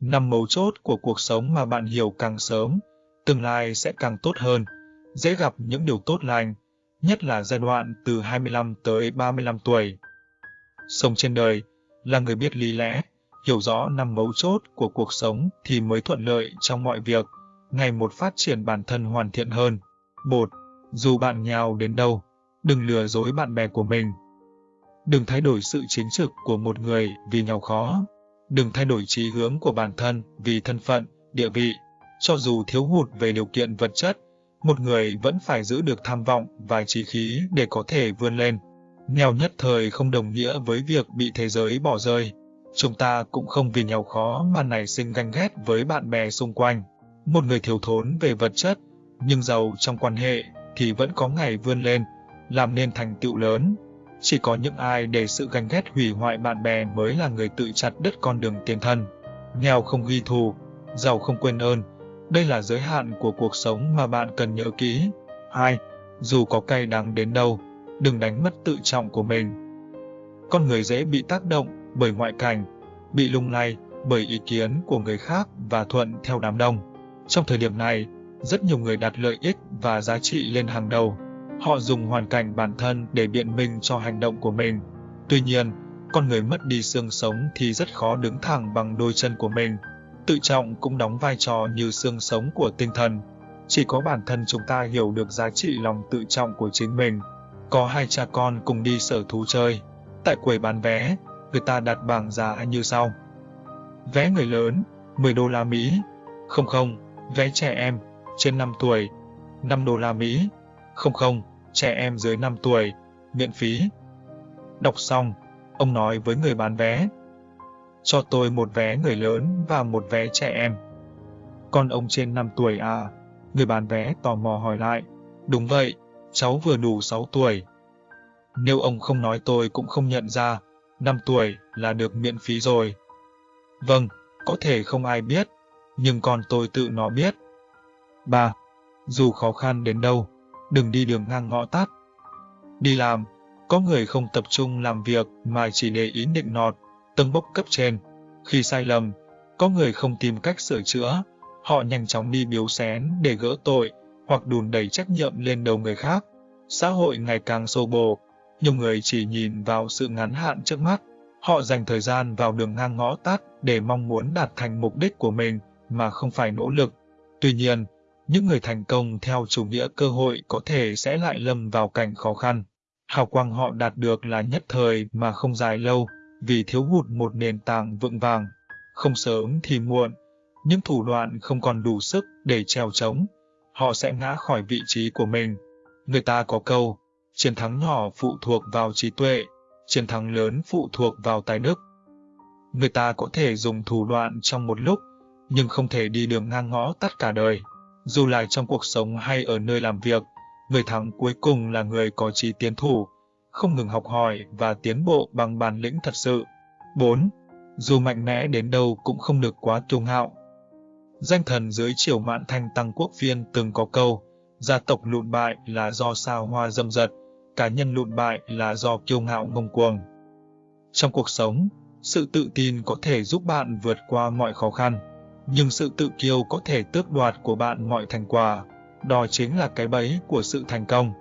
Năm mấu chốt của cuộc sống mà bạn hiểu càng sớm, tương lai sẽ càng tốt hơn, dễ gặp những điều tốt lành, nhất là giai đoạn từ 25 tới 35 tuổi. Sống trên đời là người biết lý lẽ, hiểu rõ năm mấu chốt của cuộc sống thì mới thuận lợi trong mọi việc, ngày một phát triển bản thân hoàn thiện hơn. 1. Dù bạn nghèo đến đâu, đừng lừa dối bạn bè của mình. Đừng thay đổi sự chính trực của một người vì nghèo khó. Đừng thay đổi trí hướng của bản thân vì thân phận, địa vị. Cho dù thiếu hụt về điều kiện vật chất, một người vẫn phải giữ được tham vọng và trí khí để có thể vươn lên. Nghèo nhất thời không đồng nghĩa với việc bị thế giới bỏ rơi. Chúng ta cũng không vì nghèo khó mà nảy sinh ganh ghét với bạn bè xung quanh. Một người thiếu thốn về vật chất, nhưng giàu trong quan hệ thì vẫn có ngày vươn lên, làm nên thành tựu lớn. Chỉ có những ai để sự ganh ghét hủy hoại bạn bè mới là người tự chặt đứt con đường tiền thân. Nghèo không ghi thù, giàu không quên ơn. Đây là giới hạn của cuộc sống mà bạn cần nhớ kỹ. 2. Dù có cay đắng đến đâu, đừng đánh mất tự trọng của mình. Con người dễ bị tác động bởi ngoại cảnh, bị lung lay bởi ý kiến của người khác và thuận theo đám đông. Trong thời điểm này, rất nhiều người đặt lợi ích và giá trị lên hàng đầu. Họ dùng hoàn cảnh bản thân để biện minh cho hành động của mình. Tuy nhiên, con người mất đi xương sống thì rất khó đứng thẳng bằng đôi chân của mình. Tự trọng cũng đóng vai trò như xương sống của tinh thần. Chỉ có bản thân chúng ta hiểu được giá trị lòng tự trọng của chính mình. Có hai cha con cùng đi sở thú chơi. Tại quầy bán vé, người ta đặt bảng giá như sau. Vé người lớn, 10 đô la Mỹ. Không không, vé trẻ em, trên 5 tuổi, 5 đô la Mỹ. Không không, trẻ em dưới 5 tuổi, miễn phí. Đọc xong, ông nói với người bán vé. Cho tôi một vé người lớn và một vé trẻ em. Con ông trên 5 tuổi à? Người bán vé tò mò hỏi lại. Đúng vậy, cháu vừa đủ 6 tuổi. Nếu ông không nói tôi cũng không nhận ra, 5 tuổi là được miễn phí rồi. Vâng, có thể không ai biết, nhưng con tôi tự nó biết. 3. Dù khó khăn đến đâu, đừng đi đường ngang ngõ tắt. Đi làm, có người không tập trung làm việc mà chỉ để ý định nọt, tâng bốc cấp trên. Khi sai lầm, có người không tìm cách sửa chữa, họ nhanh chóng đi biếu xén để gỡ tội hoặc đùn đẩy trách nhiệm lên đầu người khác. Xã hội ngày càng sô bồ, nhiều người chỉ nhìn vào sự ngắn hạn trước mắt. Họ dành thời gian vào đường ngang ngõ tắt để mong muốn đạt thành mục đích của mình mà không phải nỗ lực. Tuy nhiên, những người thành công theo chủ nghĩa cơ hội có thể sẽ lại lâm vào cảnh khó khăn. Hào quang họ đạt được là nhất thời mà không dài lâu, vì thiếu hụt một nền tảng vững vàng. Không sớm thì muộn, những thủ đoạn không còn đủ sức để treo trống, họ sẽ ngã khỏi vị trí của mình. Người ta có câu, chiến thắng nhỏ phụ thuộc vào trí tuệ, chiến thắng lớn phụ thuộc vào tài đức. Người ta có thể dùng thủ đoạn trong một lúc, nhưng không thể đi đường ngang ngõ tắt cả đời. Dù là trong cuộc sống hay ở nơi làm việc, người thắng cuối cùng là người có trí tiến thủ, không ngừng học hỏi và tiến bộ bằng bản lĩnh thật sự. 4. Dù mạnh mẽ đến đâu cũng không được quá kiêu ngạo. Danh thần dưới triều mạn thanh tăng quốc viên từng có câu, gia tộc lụn bại là do sao hoa dâm dật, cá nhân lụn bại là do kiêu ngạo ngông cuồng. Trong cuộc sống, sự tự tin có thể giúp bạn vượt qua mọi khó khăn nhưng sự tự kiêu có thể tước đoạt của bạn mọi thành quả. Đó chính là cái bẫy của sự thành công.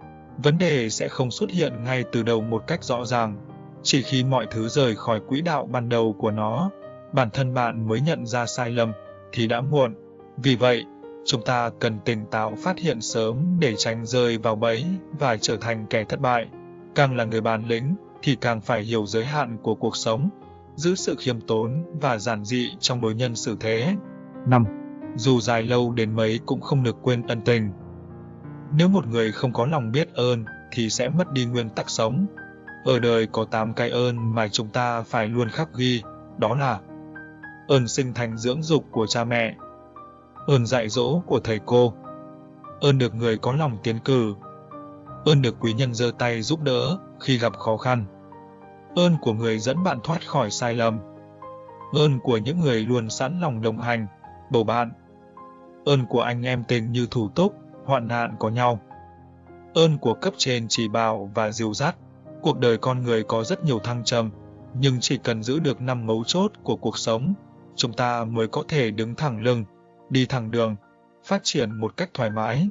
Vấn đề sẽ không xuất hiện ngay từ đầu một cách rõ ràng. Chỉ khi mọi thứ rời khỏi quỹ đạo ban đầu của nó, bản thân bạn mới nhận ra sai lầm, thì đã muộn. Vì vậy, chúng ta cần tỉnh táo phát hiện sớm để tránh rơi vào bẫy và trở thành kẻ thất bại. Càng là người bản lĩnh, thì càng phải hiểu giới hạn của cuộc sống, giữ sự khiêm tốn và giản dị trong đối nhân xử thế. 5. Dù dài lâu đến mấy cũng không được quên ân tình. Nếu một người không có lòng biết ơn thì sẽ mất đi nguyên tắc sống. Ở đời có 8 cái ơn mà chúng ta phải luôn khắc ghi, đó là ơn sinh thành dưỡng dục của cha mẹ, ơn dạy dỗ của thầy cô, ơn được người có lòng tiến cử, ơn được quý nhân giơ tay giúp đỡ khi gặp khó khăn, ơn của người dẫn bạn thoát khỏi sai lầm, ơn của những người luôn sẵn lòng đồng hành, bầu bạn. Ơn của anh em tình như thủ túc, hoạn nạn có nhau. Ơn của cấp trên chỉ bảo và dìu dắt. Cuộc đời con người có rất nhiều thăng trầm, nhưng chỉ cần giữ được năm mấu chốt của cuộc sống, chúng ta mới có thể đứng thẳng lưng, đi thẳng đường, phát triển một cách thoải mái.